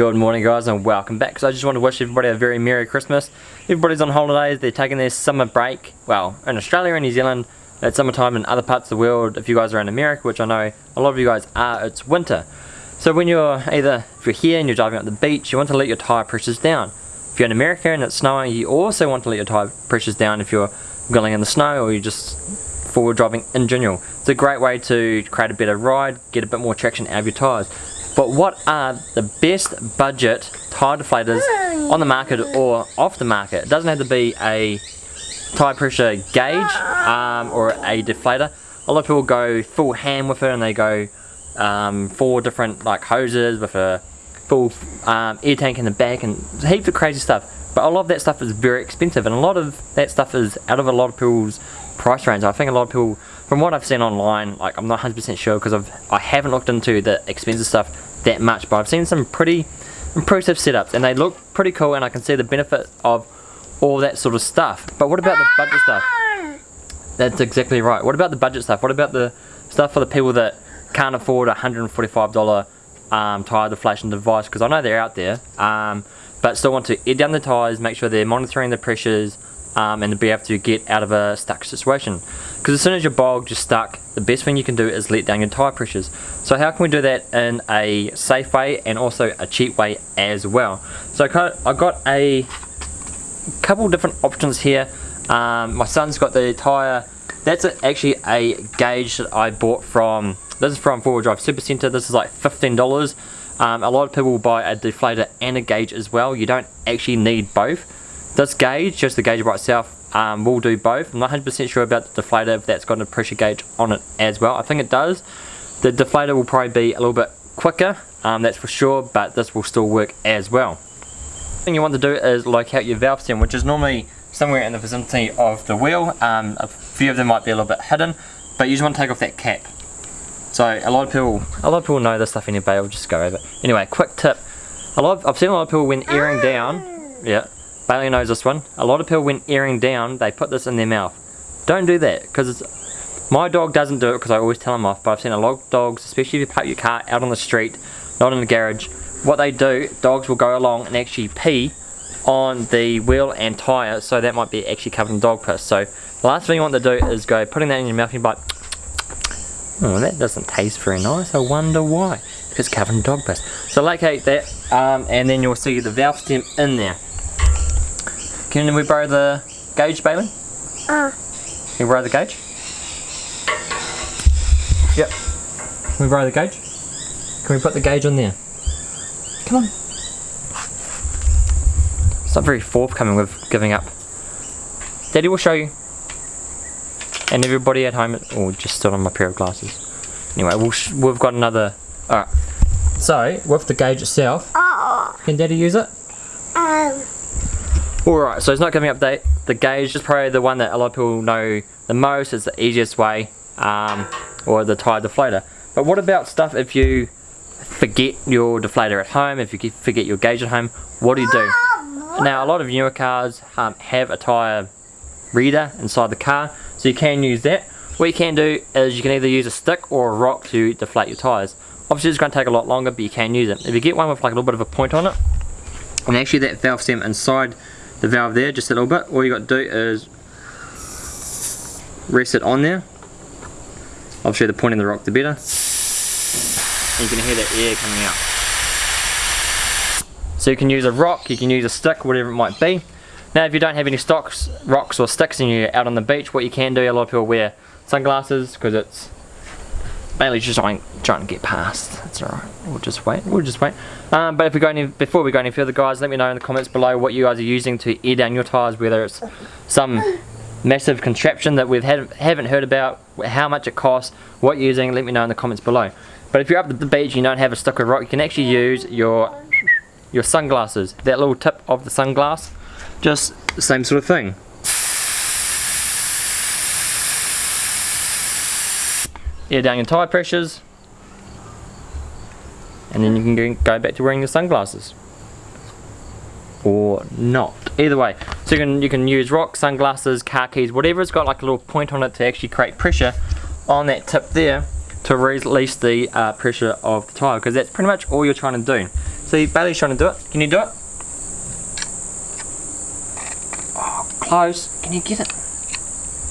Good morning guys and welcome back. So I just want to wish everybody a very Merry Christmas. Everybody's on holidays, they're taking their summer break. Well, in Australia and New Zealand, it's summertime in other parts of the world. If you guys are in America, which I know a lot of you guys are, it's winter. So when you're either, if you're here and you're driving up the beach, you want to let your tyre pressures down. If you're in America and it's snowing, you also want to let your tyre pressures down if you're going in the snow or you're just four-wheel driving in general. It's a great way to create a better ride, get a bit more traction out of your tyres. But what are the best budget tyre deflators on the market or off the market? It doesn't have to be a tyre pressure gauge um, or a deflator. A lot of people go full ham with it and they go um, four different like hoses with a full um, air tank in the back and heaps of crazy stuff. But a lot of that stuff is very expensive and a lot of that stuff is out of a lot of people's price range. I think a lot of people, from what I've seen online, like I'm not 100% sure because I've, I haven't looked into the expensive stuff that much, but I've seen some pretty impressive setups and they look pretty cool and I can see the benefit of all that sort of stuff. But what about the budget stuff? That's exactly right. What about the budget stuff? What about the stuff for the people that can't afford a $145 um, tyre deflation device? Because I know they're out there. Um, but still want to air down the tyres, make sure they're monitoring the pressures um, and be able to get out of a stuck situation. Because as soon as you're bogged, you're stuck, the best thing you can do is let down your tyre pressures. So how can we do that in a safe way and also a cheap way as well? So I got a couple different options here. Um, my son's got the tyre, that's actually a gauge that I bought from, this is from 4 Wheel Drive Super Centre, this is like $15 um, a lot of people will buy a deflator and a gauge as well. You don't actually need both. This gauge, just the gauge by itself, um, will do both. I'm not 100% sure about the deflator if that's got a pressure gauge on it as well. I think it does. The deflator will probably be a little bit quicker, um, that's for sure, but this will still work as well. The thing you want to do is locate your valve stem, which is normally somewhere in the vicinity of the wheel. Um, a few of them might be a little bit hidden, but you just want to take off that cap. So a lot of people, a lot of people know this stuff anyway. I'll just go over. It. Anyway, quick tip. A lot of, I've seen a lot of people when airing down. Yeah, Bailey knows this one. A lot of people when airing down, they put this in their mouth. Don't do that because my dog doesn't do it because I always tell him off. But I've seen a lot of dogs, especially if you park your car out on the street, not in the garage. What they do, dogs will go along and actually pee on the wheel and tyre so that might be actually covered in dog piss so the last thing you want to do is go putting that in your mouth and like Oh, that doesn't taste very nice. I wonder why. It's covered in dog piss. So locate that, um, and then you'll see the valve stem in there. Can we borrow the gauge, Bailey? Uh. Can we borrow the gauge? Yep. Can we borrow the gauge? Can we put the gauge on there? Come on. It's not very forthcoming with giving up. Daddy will show you and everybody at home oh just stood on my pair of glasses anyway we we have got another alright so with the gauge itself can daddy use it. Alright so it's not giving update the gauge is probably the one that a lot of people know the most it's the easiest way um, or the tire deflator but what about stuff if you forget your deflator at home if you forget your gauge at home what do you do now a lot of newer cars um, have a tire reader inside the car so you can use that. What you can do is you can either use a stick or a rock to deflate your tyres. Obviously it's going to take a lot longer but you can use it. If you get one with like a little bit of a point on it, and actually that valve stem inside the valve there just a little bit, all you got to do is rest it on there. Obviously the point in the rock the better. And you can hear that air coming out. So you can use a rock, you can use a stick, whatever it might be. Now if you don't have any stocks, rocks or sticks and you're out on the beach, what you can do, a lot of people wear sunglasses because it's mainly just trying, trying to get past. That's alright, we'll just wait, we'll just wait. Um, but if we go any, before we go any further guys, let me know in the comments below what you guys are using to air down your tyres, whether it's some massive contraption that we have, haven't heard about, how much it costs, what you're using, let me know in the comments below. But if you're up at the beach and you don't have a stick of rock, you can actually use your your sunglasses, that little tip of the sunglass just the same sort of thing. Air down your tyre pressures and then you can go back to wearing your sunglasses or not either way so you can you can use rock sunglasses car keys whatever it's got like a little point on it to actually create pressure on that tip there to release the uh, pressure of the tire because that's pretty much all you're trying to do See, Bailey's trying to do it. Can you do it? Oh, close. Can you get it?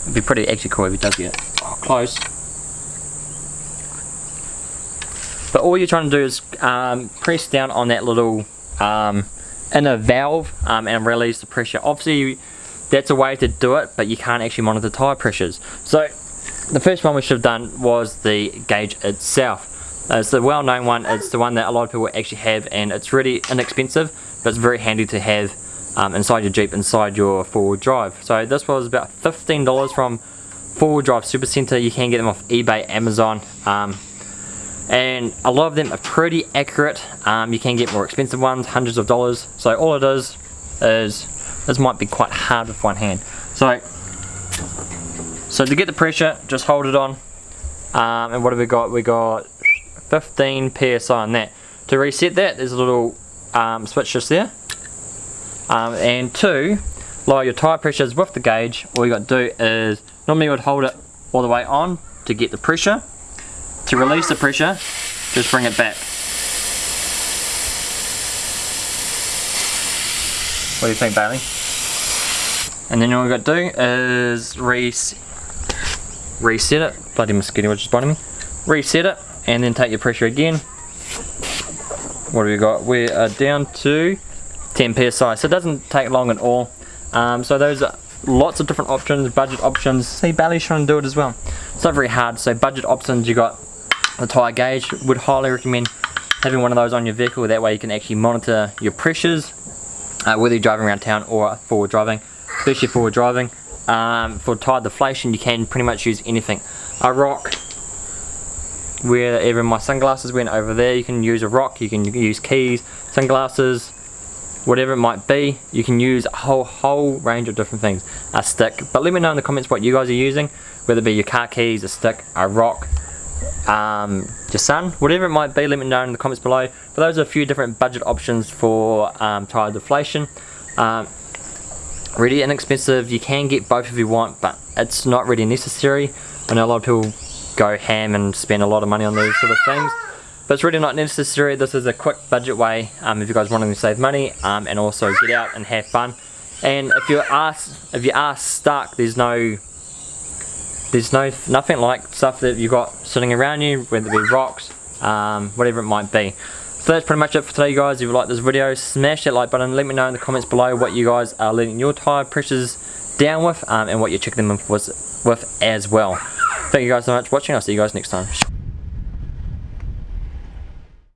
It'd be pretty actually cool if he does get it. Oh, close. But all you're trying to do is um, press down on that little um, inner valve um, and release the pressure. Obviously, that's a way to do it, but you can't actually monitor tire pressures. So the first one we should have done was the gauge itself. Uh, it's the well-known one, it's the one that a lot of people actually have and it's really inexpensive, but it's very handy to have um, inside your Jeep, inside your four-wheel drive. So this was about $15 from four-wheel drive super center. You can get them off eBay, Amazon, um, and a lot of them are pretty accurate. Um, you can get more expensive ones, hundreds of dollars. So all it is, is this might be quite hard with one hand. So, so to get the pressure, just hold it on. Um, and what have we got? We got 15 psi on that. To reset that, there's a little um, switch just there. Um, and to lower your tire pressures with the gauge, all you got to do is, normally you would hold it all the way on to get the pressure. To release the pressure, just bring it back. What do you think, Bailey? And then all we got to do is res reset it. Bloody mosquito just biting me. Reset it, and then take your pressure again. What have we got? We are down to 10 psi, so it doesn't take long at all. Um, so those are lots of different options, budget options. See, Bailey's trying to do it as well. It's not very hard. So budget options, you got the tire gauge. Would highly recommend having one of those on your vehicle. That way you can actually monitor your pressures uh, whether you're driving around town or four-wheel driving, especially four-wheel driving. Um, for tire deflation, you can pretty much use anything. A rock, wherever my sunglasses went over there, you can use a rock, you can use keys, sunglasses, whatever it might be. You can use a whole, whole range of different things. A stick, but let me know in the comments what you guys are using, whether it be your car keys, a stick, a rock, um, your sun, whatever it might be, let me know in the comments below. But those are a few different budget options for um, tire deflation. Um, really inexpensive, you can get both if you want, but it's not really necessary. I know a lot of people go ham and spend a lot of money on these sort of things. But it's really not necessary. This is a quick budget way um, if you guys want to save money um, and also get out and have fun. And if you are if you are stuck, there's no there's no nothing like stuff that you've got sitting around you, whether it be rocks, um, whatever it might be. So that's pretty much it for today guys. If you like this video, smash that like button. Let me know in the comments below what you guys are letting your tyre pressures down with um, and what you're checking them with, with as well. Thank you guys so much for watching. I'll see you guys next time.